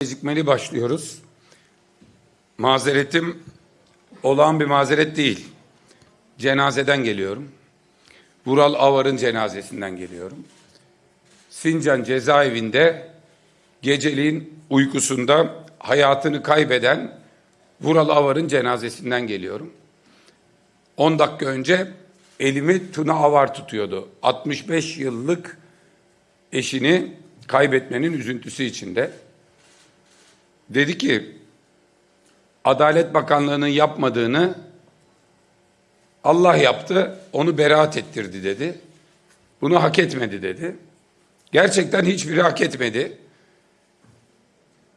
Gecikmeli başlıyoruz. Mazeretim olağan bir mazeret değil. Cenazeden geliyorum. Vural Avar'ın cenazesinden geliyorum. Sincan cezaevinde geceliğin uykusunda hayatını kaybeden Vural Avar'ın cenazesinden geliyorum. 10 dakika önce elimi Tuna Avar tutuyordu. 65 yıllık eşini kaybetmenin üzüntüsü içinde. Dedi ki Adalet Bakanlığı'nın yapmadığını Allah yaptı, onu beraat ettirdi dedi. Bunu hak etmedi dedi. Gerçekten hiçbiri hak etmedi.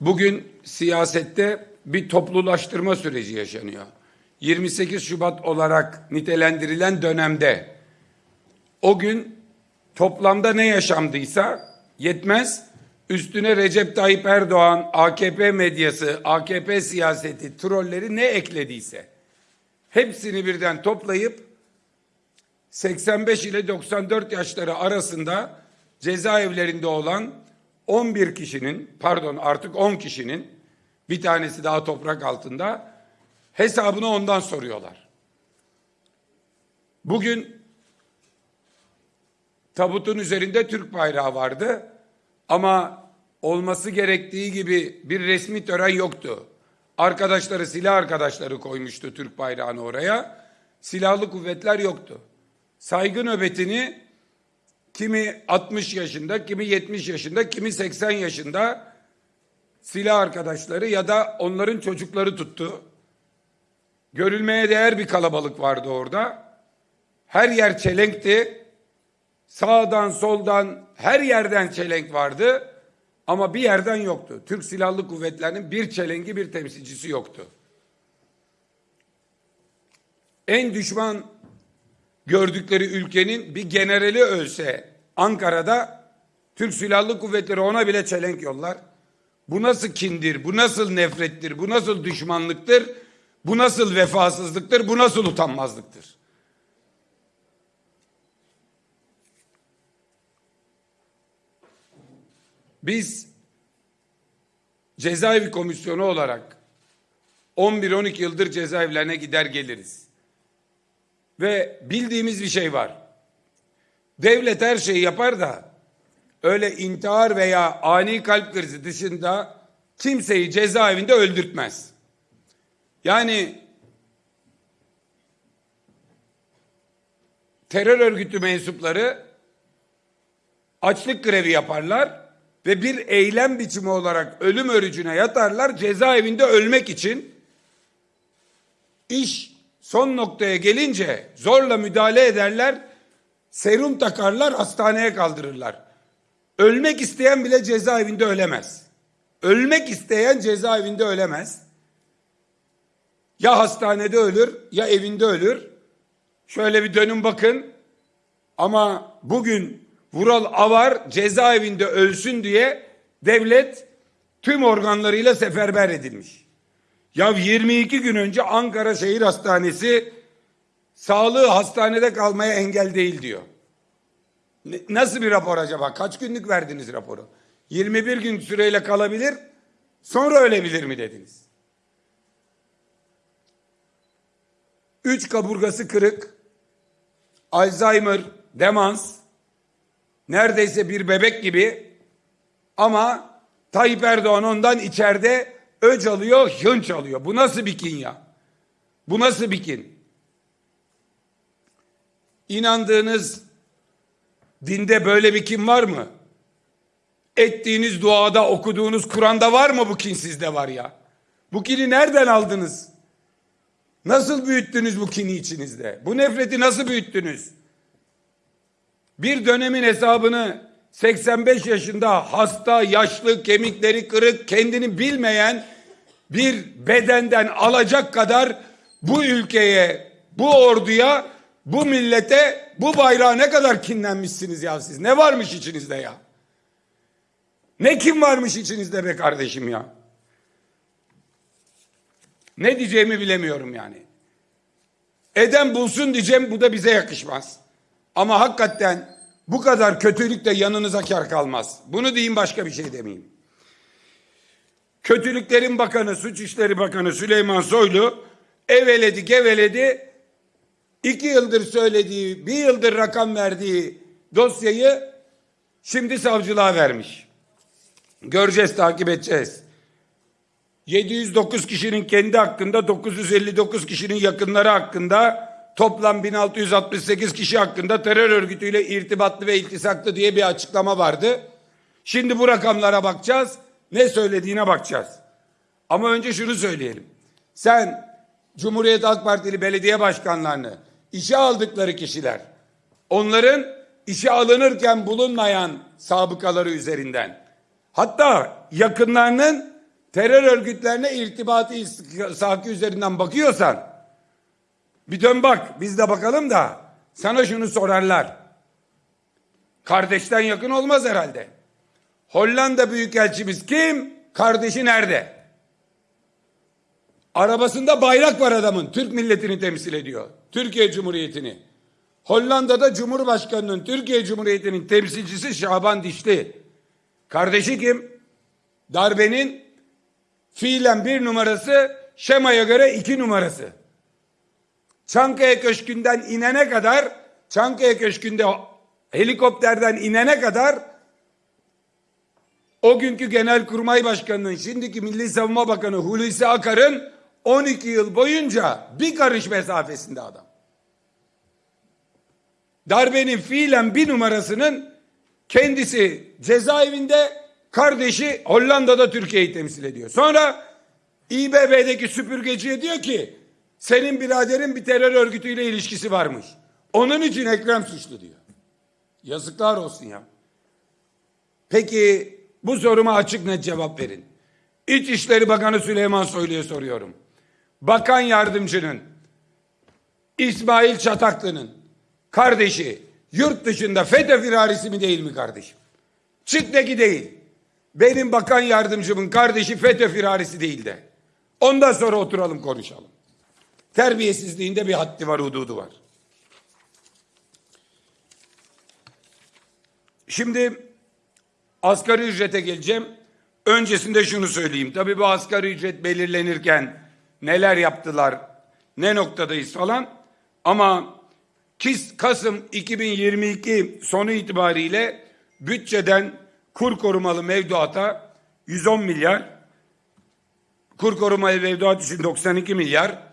Bugün siyasette bir toplulaştırma süreci yaşanıyor. 28 Şubat olarak nitelendirilen dönemde o gün toplamda ne yaşandıysa yetmez. Üstüne Recep Tayyip Erdoğan, AKP medyası, AKP siyaseti, trolleri ne eklediyse hepsini birden toplayıp 85 ile 94 yaşları arasında cezaevlerinde olan 11 kişinin, pardon artık 10 kişinin bir tanesi daha toprak altında hesabını ondan soruyorlar. Bugün tabutun üzerinde Türk bayrağı vardı ama olması gerektiği gibi bir resmi tören yoktu. Arkadaşları, silah arkadaşları koymuştu Türk bayrağını oraya. Silahlı kuvvetler yoktu. Saygı nöbetini kimi 60 yaşında, kimi 70 yaşında, kimi 80 yaşında silah arkadaşları ya da onların çocukları tuttu. Görülmeye değer bir kalabalık vardı orada. Her yer çelenkti. Sağdan soldan her yerden çelenk vardı. Ama bir yerden yoktu. Türk Silahlı Kuvvetleri'nin bir çelengi bir temsilcisi yoktu. En düşman gördükleri ülkenin bir generali ölse Ankara'da Türk Silahlı Kuvvetleri ona bile çelenk yollar. Bu nasıl kindir, bu nasıl nefrettir, bu nasıl düşmanlıktır, bu nasıl vefasızlıktır, bu nasıl utanmazlıktır? Biz cezaevi komisyonu olarak 11-12 yıldır cezaevlerine gider geliriz. Ve bildiğimiz bir şey var. Devlet her şeyi yapar da öyle intihar veya ani kalp krizi dışında kimseyi cezaevinde öldürtmez. Yani terör örgütü mensupları açlık grevi yaparlar ve bir eylem biçimi olarak ölüm örücüne yatarlar cezaevinde ölmek için iş son noktaya gelince zorla müdahale ederler serum takarlar hastaneye kaldırırlar. Ölmek isteyen bile cezaevinde ölemez. Ölmek isteyen cezaevinde ölemez. Ya hastanede ölür ya evinde ölür. Şöyle bir dönün bakın. Ama bugün Vural Avar cezaevinde ölsün diye devlet tüm organlarıyla seferber edilmiş. Ya 22 gün önce Ankara Şehir Hastanesi sağlığı hastanede kalmaya engel değil diyor. Nasıl bir rapor acaba? Kaç günlük verdiniz raporu? 21 gün süreyle kalabilir, sonra ölebilir mi dediniz? Üç kaburgası kırık, Alzheimer, demans, neredeyse bir bebek gibi ama Tayyip Erdoğan ondan içeride öc alıyor, hınç alıyor. Bu nasıl bir kin ya? Bu nasıl bir kin? İnandığınız dinde böyle bir kin var mı? Ettiğiniz duada, okuduğunuz Kur'an'da var mı bu kin sizde var ya? Bu kini nereden aldınız? Nasıl büyüttünüz bu kini içinizde? Bu nefreti nasıl büyüttünüz? Bir dönemin hesabını 85 yaşında hasta, yaşlı, kemikleri kırık, kendini bilmeyen bir bedenden alacak kadar bu ülkeye, bu orduya, bu millete, bu bayrağa ne kadar kinlenmişsiniz ya siz? Ne varmış içinizde ya? Ne kim varmış içinizde be kardeşim ya? Ne diyeceğimi bilemiyorum yani. Eden bulsun diyeceğim bu da bize yakışmaz. Ama hakikaten bu kadar kötülük de yanınıza kar kalmaz. Bunu diyeyim başka bir şey demeyeyim. Kötülüklerin Bakanı, Suç İşleri Bakanı Süleyman Soylu eveledi geveledi iki yıldır söylediği, bir yıldır rakam verdiği dosyayı şimdi savcılığa vermiş. Göreceğiz, takip edeceğiz. 709 kişinin kendi hakkında, 959 kişinin yakınları hakkında, toplam 1668 kişi hakkında terör örgütüyle irtibatlı ve iltisaklı diye bir açıklama vardı. Şimdi bu rakamlara bakacağız. Ne söylediğine bakacağız. Ama önce şunu söyleyelim. Sen Cumhuriyet Halk Partili belediye başkanlarını işe aldıkları kişiler onların işe alınırken bulunmayan sabıkaları üzerinden hatta yakınlarının terör örgütlerine irtibatı isaki üzerinden bakıyorsan bir dön bak biz de bakalım da sana şunu sorarlar. Kardeşten yakın olmaz herhalde. Hollanda Büyükelçimiz kim? Kardeşi nerede? Arabasında bayrak var adamın. Türk milletini temsil ediyor. Türkiye Cumhuriyeti'ni. Hollanda'da Cumhurbaşkanı'nın Türkiye Cumhuriyeti'nin temsilcisi Şaban Dişli. Kardeşi kim? Darbenin fiilen bir numarası, şemaya göre iki numarası. Çankaya Köşkü'nden inene kadar, Çankaya Köşkü'nde helikopterden inene kadar o günkü Genelkurmay Başkanı'nın, şimdiki Milli Savunma Bakanı Hulusi Akar'ın 12 yıl boyunca bir karış mesafesinde adam. Darbenin fiilen bir numarasının kendisi cezaevinde, kardeşi Hollanda'da Türkiye'yi temsil ediyor. Sonra İBB'deki süpürgeciye diyor ki senin biraderin bir terör örgütüyle ilişkisi varmış. Onun için Ekrem suçlu diyor. Yazıklar olsun ya. Peki bu soruma açık net cevap verin. İçişleri Bakanı Süleyman Soylu'ya soruyorum. Bakan yardımcının İsmail Çataklı'nın kardeşi yurt dışında FETÖ firarisi mi değil mi kardeşim? Çık de değil. Benim bakan yardımcımın kardeşi FETÖ firarisi değil de. Ondan sonra oturalım konuşalım. Terbiyesizliğinde bir haddi var, hududu var. Şimdi asgari ücrete geleceğim. Öncesinde şunu söyleyeyim. Tabii bu asgari ücret belirlenirken neler yaptılar, ne noktadayız falan. Ama Kasım 2022 sonu itibariyle bütçeden kur korumalı mevduata 110 milyar, kur korumalı mevduat için 92 milyar,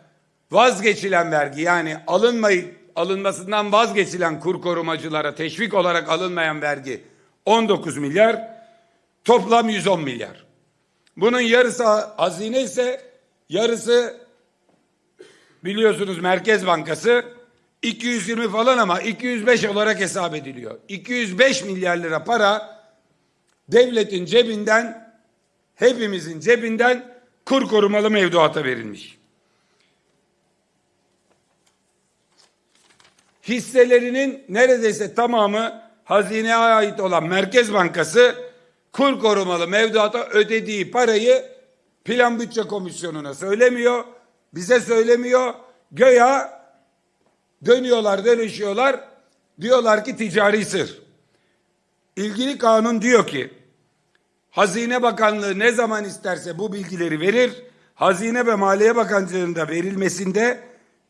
vazgeçilen vergi yani alınmayı alınmasından vazgeçilen kur korumacılara teşvik olarak alınmayan vergi 19 milyar, toplam 110 milyar. Bunun yarısı hazine ise yarısı biliyorsunuz Merkez Bankası 220 falan ama 205 olarak hesap ediliyor. 205 milyar lira para devletin cebinden hepimizin cebinden kur korumalı mevduata verilmiş. Hisselerinin neredeyse tamamı hazineye ait olan Merkez Bankası kur korumalı mevduata ödediği parayı Plan Bütçe Komisyonu'na söylemiyor, bize söylemiyor. Göya dönüyorlar, dönüşüyorlar. Diyorlar ki ticari sır. İlgili kanun diyor ki Hazine Bakanlığı ne zaman isterse bu bilgileri verir. Hazine ve Maliye Bakanlığı'nda verilmesinde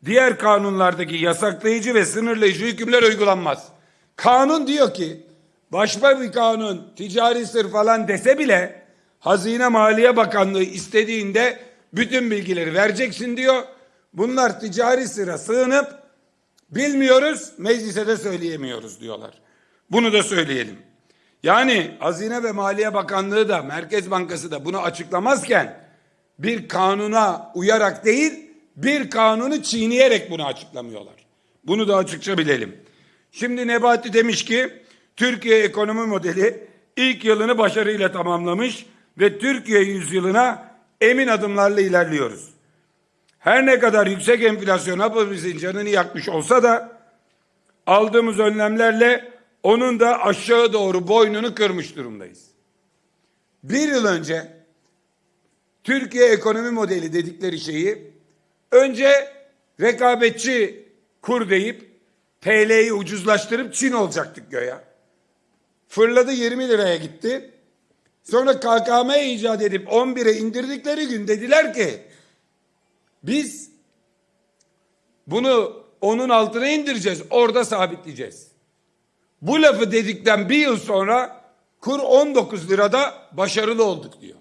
diğer kanunlardaki yasaklayıcı ve sınırlayıcı hükümler uygulanmaz. Kanun diyor ki başka bir kanun ticari sır falan dese bile Hazine Maliye Bakanlığı istediğinde bütün bilgileri vereceksin diyor. Bunlar ticari sıra sığınıp bilmiyoruz meclise de söyleyemiyoruz diyorlar. Bunu da söyleyelim. Yani Hazine ve Maliye Bakanlığı da Merkez Bankası da bunu açıklamazken bir kanuna uyarak değil bir kanunu çiğneyerek bunu açıklamıyorlar. Bunu da açıkça bilelim. Şimdi Nebati demiş ki Türkiye ekonomi modeli ilk yılını başarıyla tamamlamış ve Türkiye yüzyılına emin adımlarla ilerliyoruz. Her ne kadar yüksek enflasyon hepimizin canını yakmış olsa da aldığımız önlemlerle onun da aşağı doğru boynunu kırmış durumdayız. Bir yıl önce Türkiye ekonomi modeli dedikleri şeyi önce rekabetçi kur deyip TL'yi ucuzlaştırıp Çin olacaktık göya. Fırladı 20 liraya gitti. Sonra KKM icat edip 11'e indirdikleri gün dediler ki biz bunu onun altına indireceğiz. Orada sabitleyeceğiz. Bu lafı dedikten bir yıl sonra kur 19 lirada başarılı olduk diyor.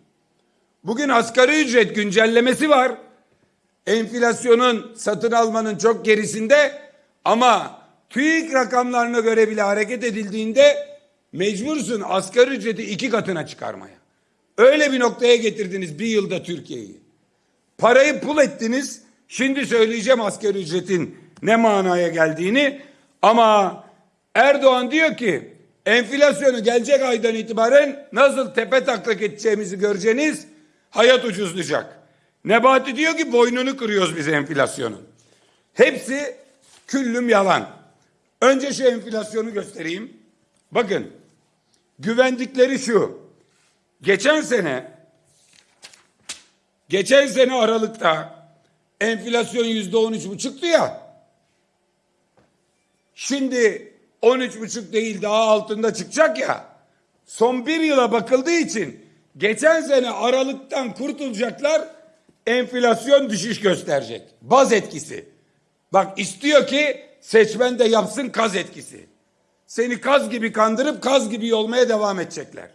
Bugün asgari ücret güncellemesi var. Enflasyonun satın almanın çok gerisinde ama TÜİK rakamlarına göre bile hareket edildiğinde mecbursun asgari ücreti iki katına çıkarmaya. Öyle bir noktaya getirdiniz bir yılda Türkiye'yi. Parayı pul ettiniz. Şimdi söyleyeceğim asgari ücretin ne manaya geldiğini. Ama Erdoğan diyor ki enflasyonu gelecek aydan itibaren nasıl tepe taklak edeceğimizi göreceğiniz hayat ucuzlayacak. Nebati diyor ki boynunu kırıyoruz biz enflasyonun. Hepsi küllüm yalan. Önce şu enflasyonu göstereyim. Bakın güvendikleri şu. Geçen sene geçen sene Aralık'ta enflasyon yüzde on üç buçuktu ya. Şimdi on üç buçuk değil daha altında çıkacak ya. Son bir yıla bakıldığı için geçen sene Aralık'tan kurtulacaklar enflasyon düşüş gösterecek. Baz etkisi. Bak istiyor ki seçmen de yapsın kaz etkisi. Seni kaz gibi kandırıp kaz gibi olmaya devam edecekler.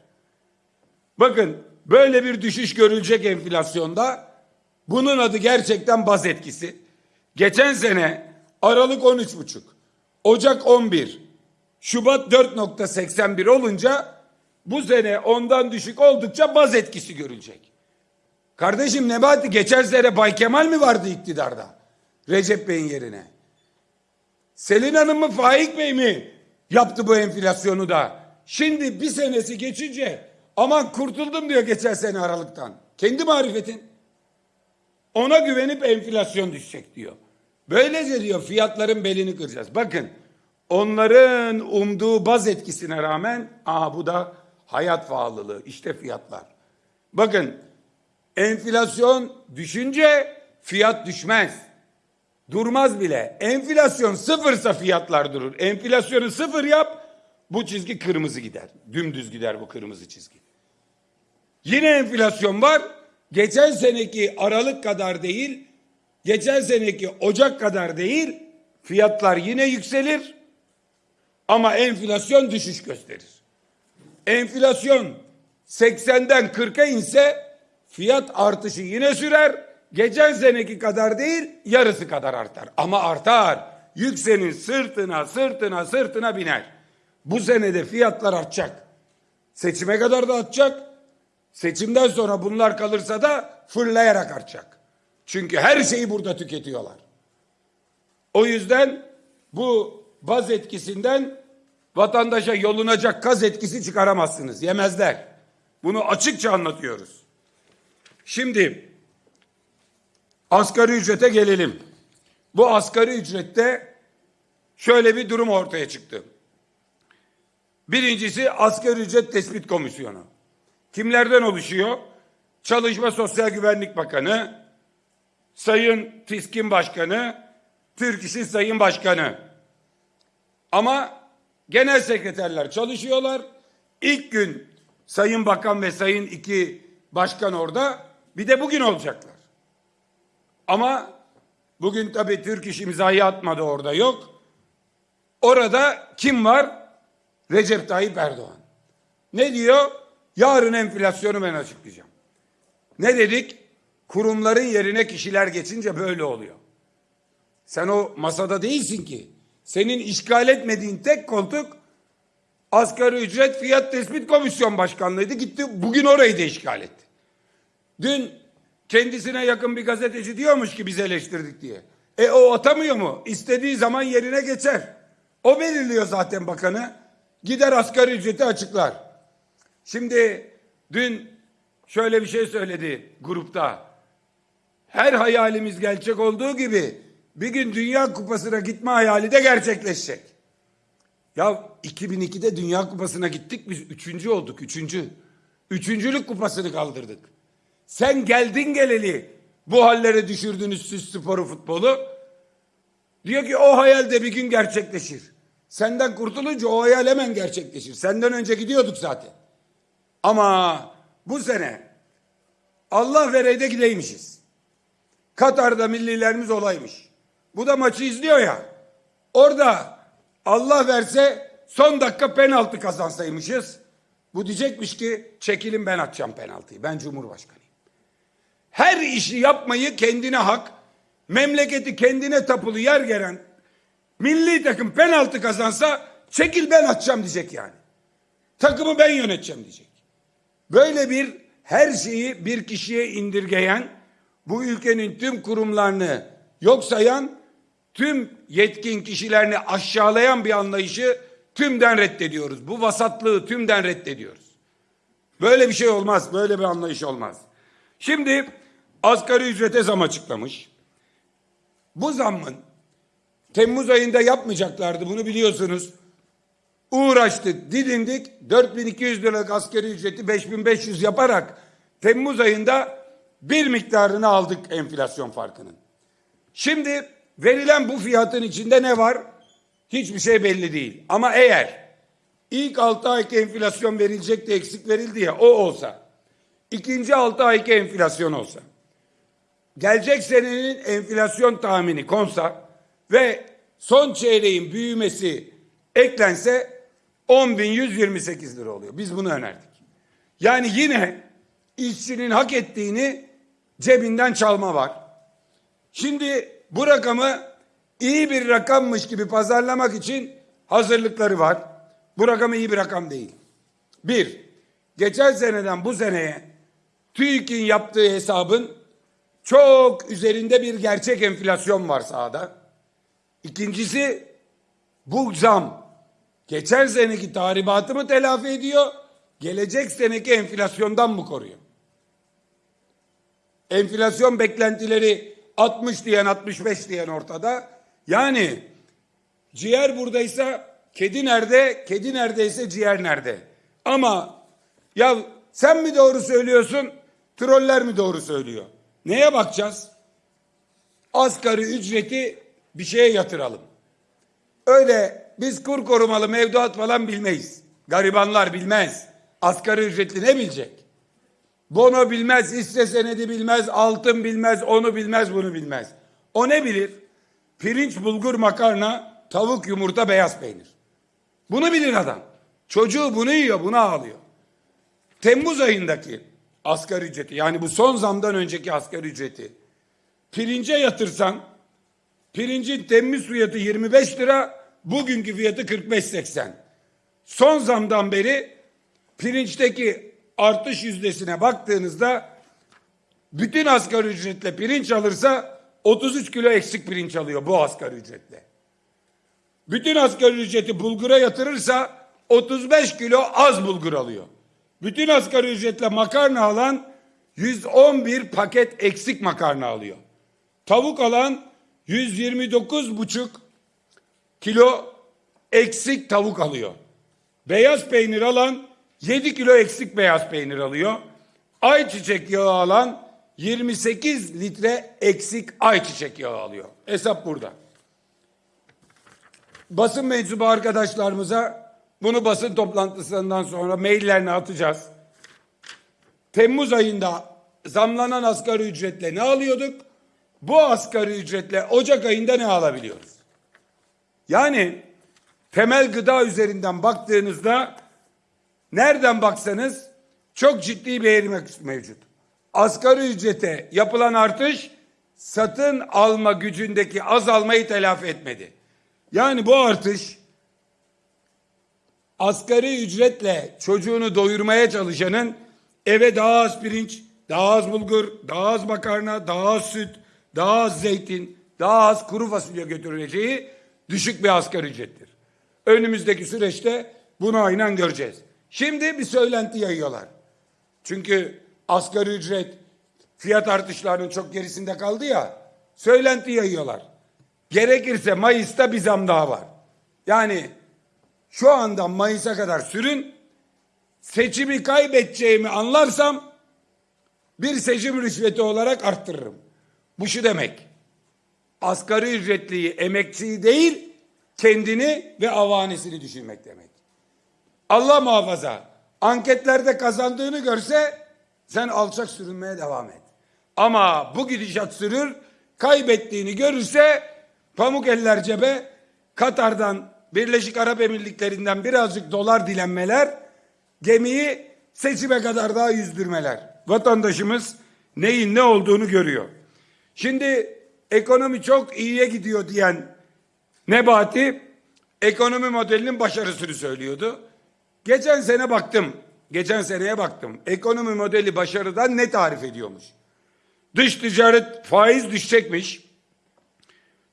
Bakın böyle bir düşüş görülecek enflasyonda. Bunun adı gerçekten baz etkisi. Geçen sene Aralık 13,5, Ocak 11, Şubat 4.81 olunca bu sene ondan düşük oldukça baz etkisi görülecek. Kardeşim Nebati geçen sene Bay Kemal mi vardı iktidarda? Recep Bey'in yerine. Selin Hanım mı Faik Bey mi yaptı bu enflasyonu da? Şimdi bir senesi geçince aman kurtuldum diyor geçen sene Aralık'tan. Kendi marifetin. Ona güvenip enflasyon düşecek diyor. Böylece diyor fiyatların belini kıracağız. Bakın onların umduğu baz etkisine rağmen aha bu da hayat pahalılığı işte fiyatlar. Bakın enflasyon düşünce fiyat düşmez. Durmaz bile. Enflasyon sıfırsa fiyatlar durur. Enflasyonu sıfır yap bu çizgi kırmızı gider. Dümdüz gider bu kırmızı çizgi. Yine enflasyon var. Geçen seneki Aralık kadar değil, geçen seneki Ocak kadar değil, fiyatlar yine yükselir ama enflasyon düşüş gösterir. Enflasyon 80'den 40'a inse fiyat artışı yine sürer. Geçen seneki kadar değil, yarısı kadar artar. Ama artar. Yüksenin sırtına, sırtına, sırtına biner. Bu senede fiyatlar artacak. Seçime kadar da artacak. Seçimden sonra bunlar kalırsa da fırlayarak artacak. Çünkü her şeyi burada tüketiyorlar. O yüzden bu baz etkisinden vatandaşa yolunacak kaz etkisi çıkaramazsınız. Yemezler. Bunu açıkça anlatıyoruz. Şimdi asgari ücrete gelelim. Bu asgari ücrette şöyle bir durum ortaya çıktı. Birincisi asgari ücret tespit komisyonu. Kimlerden oluşuyor? Çalışma Sosyal Güvenlik Bakanı, Sayın TİSKİN Başkanı, Türk İş'in Sayın Başkanı. Ama genel sekreterler çalışıyorlar. İlk gün Sayın Bakan ve Sayın iki başkan orada bir de bugün olacaklar. Ama bugün tabii Türk İş imzayı atmadı orada yok. Orada kim var? Recep Tayyip Erdoğan. Ne diyor? Yarın enflasyonu ben açıklayacağım. Ne dedik? Kurumların yerine kişiler geçince böyle oluyor. Sen o masada değilsin ki. Senin işgal etmediğin tek koltuk asgari ücret fiyat tespit komisyon başkanlığıydı. Gitti bugün orayı da işgal etti. Dün kendisine yakın bir gazeteci diyormuş ki biz eleştirdik diye. E o atamıyor mu? İstediği zaman yerine geçer. O belirliyor zaten bakanı. Gider asgari ücreti açıklar. Şimdi dün şöyle bir şey söyledi grupta. Her hayalimiz gerçek olduğu gibi bir gün Dünya Kupası'na gitme hayali de gerçekleşecek. Ya 2002'de Dünya Kupası'na gittik biz üçüncü olduk üçüncü. Üçüncülük kupasını kaldırdık. Sen geldin geleli bu hallere düşürdünüz siz sporu futbolu. Diyor ki o hayal de bir gün gerçekleşir. Senden kurtulunca o hayal hemen gerçekleşir. Senden önce gidiyorduk zaten. Ama bu sene Allah vereyde gideymişiz. Katar'da millilerimiz olaymış. Bu da maçı izliyor ya. Orada Allah verse son dakika penaltı kazansaymışız. Bu diyecekmiş ki çekilin ben atacağım penaltıyı. Ben Cumhurbaşkanıyım. Her işi yapmayı kendine hak, memleketi kendine tapulu yer gelen milli takım penaltı kazansa çekil ben atacağım diyecek yani. Takımı ben yöneteceğim diyecek. Böyle bir her şeyi bir kişiye indirgeyen, bu ülkenin tüm kurumlarını yok sayan, tüm yetkin kişilerini aşağılayan bir anlayışı tümden reddediyoruz. Bu vasatlığı tümden reddediyoruz. Böyle bir şey olmaz, böyle bir anlayış olmaz. Şimdi asgari ücrete zam açıklamış. Bu zammın Temmuz ayında yapmayacaklardı bunu biliyorsunuz. Uğraştık, didindik. 4200 liralık asgari ücreti 5500 yaparak Temmuz ayında bir miktarını aldık enflasyon farkının. Şimdi verilen bu fiyatın içinde ne var? Hiçbir şey belli değil. Ama eğer ilk 6 ayki enflasyon verilecek de eksik verildi ya o olsa, ikinci 6 ayki enflasyon olsa, gelecek senenin enflasyon tahmini konsa ve son çeyreğin büyümesi eklense 10.128 lira oluyor. Biz bunu önerdik. Yani yine işçinin hak ettiğini cebinden çalma var. Şimdi bu rakamı iyi bir rakammış gibi pazarlamak için hazırlıkları var. Bu rakam iyi bir rakam değil. Bir, geçen seneden bu seneye TÜİK'in yaptığı hesabın çok üzerinde bir gerçek enflasyon var sahada. İkincisi bu zam geçen seneki tahribatı mı telafi ediyor, gelecek seneki enflasyondan mı koruyor? Enflasyon beklentileri 60 diyen 65 diyen ortada. Yani ciğer buradaysa kedi nerede, kedi neredeyse ciğer nerede? Ama ya sen mi doğru söylüyorsun, troller mi doğru söylüyor? Neye bakacağız? Asgari ücreti bir şeye yatıralım. Öyle biz kur korumalı mevduat falan bilmeyiz. Garibanlar bilmez. Asgari ücretli ne bilecek? Bono bilmez, hisse senedi bilmez, altın bilmez, onu bilmez, bunu bilmez. O ne bilir? Pirinç, bulgur, makarna, tavuk, yumurta, beyaz peynir. Bunu bilir adam. Çocuğu bunu yiyor, bunu ağlıyor. Temmuz ayındaki asgari ücreti yani bu son zamdan önceki asgari ücreti pirince yatırsan pirincin Temmuz fiyatı 25 lira bugünkü fiyatı 45.80. Son zamdan beri pirinçteki artış yüzdesine baktığınızda bütün asgari ücretle pirinç alırsa 33 kilo eksik pirinç alıyor bu asgari ücretle. Bütün asgari ücreti bulgura yatırırsa 35 kilo az bulgur alıyor. Bütün asgari ücretle makarna alan 111 paket eksik makarna alıyor. Tavuk alan 129 buçuk kilo eksik tavuk alıyor. Beyaz peynir alan 7 kilo eksik beyaz peynir alıyor. Ayçiçek yağı alan 28 litre eksik ayçiçek yağı alıyor. Hesap burada. Basın mensubu arkadaşlarımıza bunu basın toplantısından sonra maillerini atacağız. Temmuz ayında zamlanan asgari ücretle ne alıyorduk? Bu asgari ücretle Ocak ayında ne alabiliyoruz? Yani temel gıda üzerinden baktığınızda nereden baksanız çok ciddi bir eğrime mevcut. Asgari ücrete yapılan artış satın alma gücündeki azalmayı telafi etmedi. Yani bu artış asgari ücretle çocuğunu doyurmaya çalışanın eve daha az pirinç, daha az bulgur, daha az makarna, daha az süt, daha az zeytin, daha az kuru fasulye götürüleceği düşük bir asgari ücrettir. Önümüzdeki süreçte bunu aynen göreceğiz. Şimdi bir söylenti yayıyorlar. Çünkü asgari ücret fiyat artışlarının çok gerisinde kaldı ya. Söylenti yayıyorlar. Gerekirse Mayıs'ta bir zam daha var. Yani şu anda Mayıs'a kadar sürün. Seçimi kaybedeceğimi anlarsam bir seçim rüşveti olarak arttırırım. Bu şu demek. Asgari ücretliyi, emekçiyi değil, kendini ve avanesini düşünmek demek. Allah muhafaza anketlerde kazandığını görse Sen alçak sürünmeye devam et. Ama bu gidişat sürür, kaybettiğini görürse pamuk eller cebe, Katar'dan, Birleşik Arap Emirlikleri'nden birazcık dolar dilenmeler, gemiyi seçime kadar daha yüzdürmeler. Vatandaşımız neyin ne olduğunu görüyor. Şimdi ekonomi çok iyiye gidiyor diyen Nebati ekonomi modelinin başarısını söylüyordu. Geçen sene baktım. Geçen seneye baktım. Ekonomi modeli başarıdan ne tarif ediyormuş? Dış ticaret faiz düşecekmiş.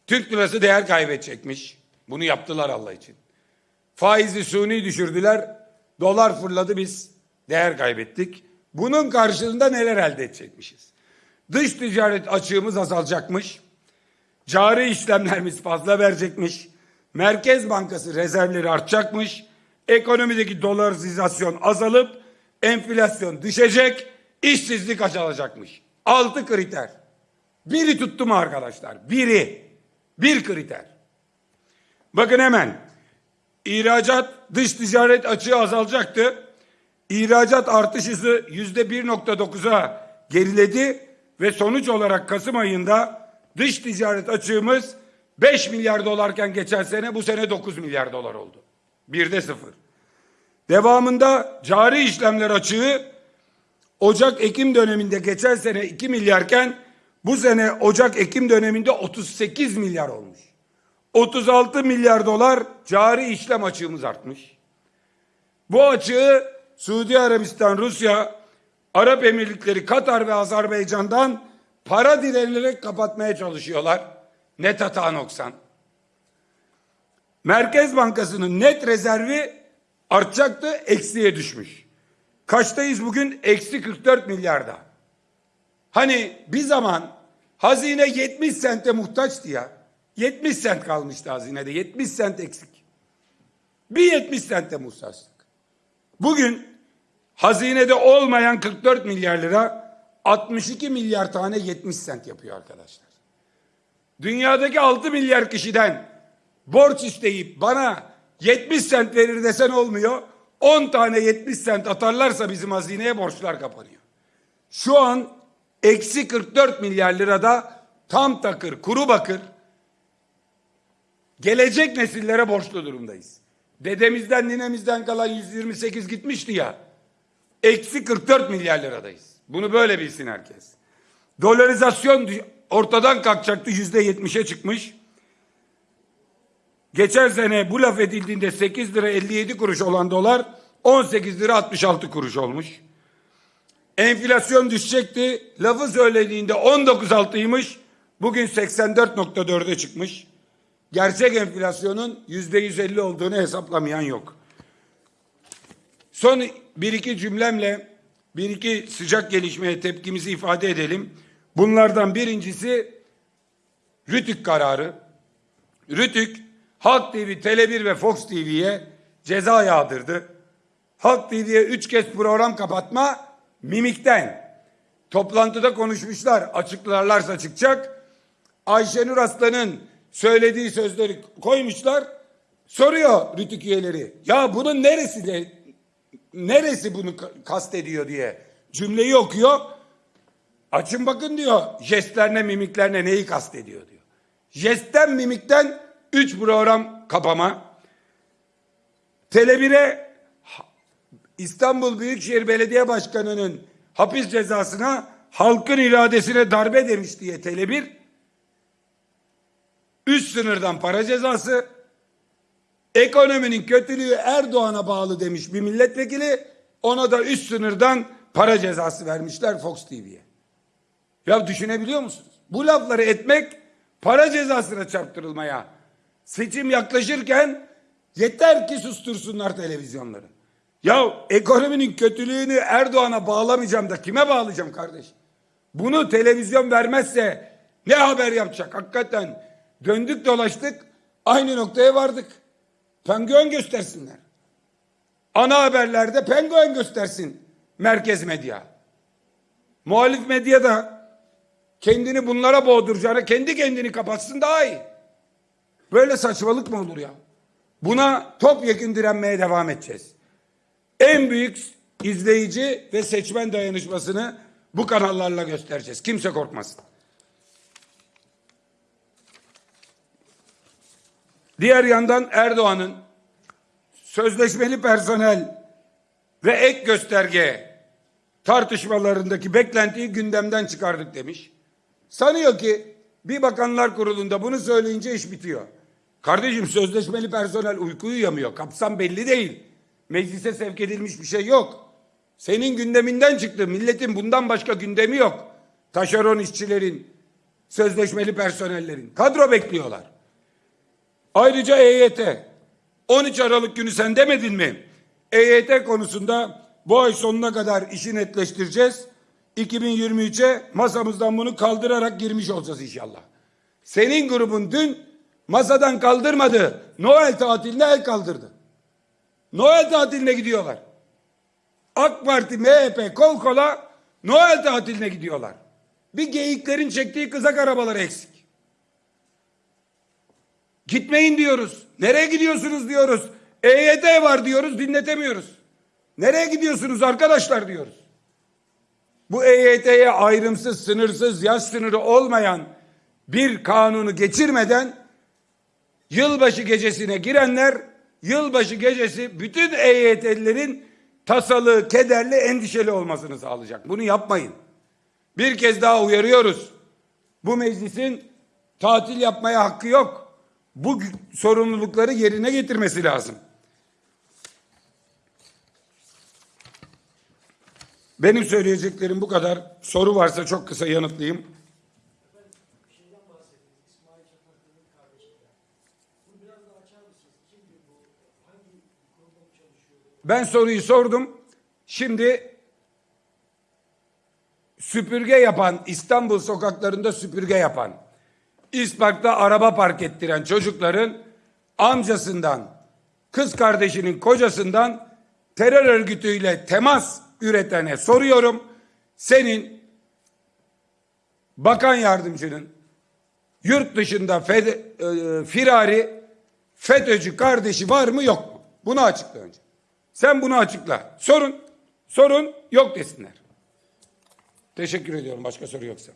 Türk lirası değer kaybedecekmiş. Bunu yaptılar Allah için. Faizi suni düşürdüler. Dolar fırladı biz değer kaybettik. Bunun karşılığında neler elde edecekmişiz? Dış ticaret açığımız azalacakmış. Cari işlemlerimiz fazla verecekmiş. Merkez Bankası rezervleri artacakmış. Ekonomideki dolarizasyon azalıp enflasyon düşecek. işsizlik azalacakmış. Altı kriter. Biri tuttu mu arkadaşlar? Biri. Bir kriter. Bakın hemen. İhracat dış ticaret açığı azalacaktı. İhracat artış hızı yüzde 1.9'a geriledi ve sonuç olarak Kasım ayında dış ticaret açığımız 5 milyar dolarken geçen sene bu sene 9 milyar dolar oldu. Birde sıfır. Devamında cari işlemler açığı Ocak-Ekim döneminde geçen sene 2 milyarken bu sene Ocak-Ekim döneminde 38 milyar olmuş. 36 milyar dolar cari işlem açığımız artmış. Bu açığı Suudi Arabistan, Rusya, Arap Emirlikleri, Katar ve Azerbaycan'dan para dilenerek kapatmaya çalışıyorlar. Net hata noksan. Merkez Bankası'nın net rezervi artacaktı, eksiye düşmüş. Kaçtayız bugün? Eksi 44 milyarda. Hani bir zaman hazine 70 sente muhtaçtı ya. 70 sent kalmıştı hazinede. 70 sent eksik. Bir 70 sente muhtaçtık. Bugün hazinede olmayan 44 milyar lira 62 milyar tane 70 sent yapıyor arkadaşlar. Dünyadaki 6 milyar kişiden borç isteyip bana 70 sent verir desen olmuyor. 10 tane 70 sent atarlarsa bizim hazineye borçlar kapanıyor. Şu an eksi 44 milyar lirada tam takır, kuru bakır gelecek nesillere borçlu durumdayız. Dedemizden ninemizden kalan 128 gitmişti ya. Eksi 44 milyar liradayız. Bunu böyle bilsin herkes. Dolarizasyon ortadan kalkacaktı yüzde yetmişe çıkmış. Geçen sene bu laf edildiğinde 8 lira 57 kuruş olan dolar 18 lira 66 kuruş olmuş. Enflasyon düşecekti. Lafı söylediğinde 19.6'ymış. Bugün 84.4'e çıkmış. Gerçek enflasyonun %150 olduğunu hesaplamayan yok. Son bir iki cümlemle bir iki sıcak gelişmeye tepkimizi ifade edelim. Bunlardan birincisi Rütük kararı. Rütük Halk TV, Tele1 ve Fox TV'ye ceza yağdırdı. Halk TV'ye üç kez program kapatma mimikten. Toplantıda konuşmuşlar. Açıklarlarsa çıkacak. Ayşenur Aslan'ın söylediği sözleri koymuşlar. Soruyor Rütük üyeleri. Ya bunun neresi de neresi bunu kastediyor diye cümleyi okuyor. Açın bakın diyor jestlerine mimiklerine neyi kastediyor diyor. Jestten mimikten üç program kapama. Tele1'e İstanbul Büyükşehir Belediye Başkanı'nın hapis cezasına halkın iradesine darbe demiş diye Tele1 üst sınırdan para cezası ekonominin kötülüğü Erdoğan'a bağlı demiş bir milletvekili ona da üst sınırdan para cezası vermişler Fox TV'ye. Ya düşünebiliyor musunuz? Bu lafları etmek para cezasına çarptırılmaya seçim yaklaşırken yeter ki sustursunlar televizyonları. Ya ekonominin kötülüğünü Erdoğan'a bağlamayacağım da kime bağlayacağım kardeş? Bunu televizyon vermezse ne haber yapacak? Hakikaten döndük dolaştık aynı noktaya vardık. Penguen göstersinler. Ana haberlerde penguen göstersin merkez medya. Muhalif medya da kendini bunlara boğduracağına kendi kendini kapatsın daha iyi. Böyle saçmalık mı olur ya? Buna topyekun direnmeye devam edeceğiz. En büyük izleyici ve seçmen dayanışmasını bu kanallarla göstereceğiz. Kimse korkmasın. Diğer yandan Erdoğan'ın sözleşmeli personel ve ek gösterge tartışmalarındaki beklentiyi gündemden çıkardık demiş. Sanıyor ki bir bakanlar kurulunda bunu söyleyince iş bitiyor. Kardeşim sözleşmeli personel uyku uyuyamıyor. Kapsam belli değil. Meclise sevk edilmiş bir şey yok. Senin gündeminden çıktı. Milletin bundan başka gündemi yok. Taşeron işçilerin, sözleşmeli personellerin. Kadro bekliyorlar. Ayrıca EYT. 13 Aralık günü sen demedin mi? EYT konusunda bu ay sonuna kadar işi netleştireceğiz. 2023'e masamızdan bunu kaldırarak girmiş olacağız inşallah. Senin grubun dün masadan kaldırmadı. Noel tatiline el kaldırdı. Noel tatiline gidiyorlar. AK Parti, MHP kol kola Noel tatiline gidiyorlar. Bir geyiklerin çektiği kızak arabaları eksik. Gitmeyin diyoruz. Nereye gidiyorsunuz diyoruz. EYT var diyoruz dinletemiyoruz. Nereye gidiyorsunuz arkadaşlar diyoruz. Bu EYT'ye ayrımsız, sınırsız, yaş sınırı olmayan bir kanunu geçirmeden yılbaşı gecesine girenler yılbaşı gecesi bütün EYT'lilerin tasalı, kederli, endişeli olmasını sağlayacak. Bunu yapmayın. Bir kez daha uyarıyoruz. Bu meclisin tatil yapmaya hakkı yok. Bu sorumlulukları yerine getirmesi lazım. Benim söyleyeceklerim bu kadar. Soru varsa çok kısa yanıtlayayım. Ben soruyu sordum. Şimdi süpürge yapan, İstanbul sokaklarında süpürge yapan, İspark'ta araba park ettiren çocukların amcasından, kız kardeşinin kocasından terör örgütüyle temas üretene soruyorum. Senin bakan yardımcının yurt dışında fed- e, firari FETÖ'cü kardeşi var mı yok mu? Bunu açıkla önce. Sen bunu açıkla. Sorun, sorun yok desinler. Teşekkür ediyorum. Başka soru yoksa.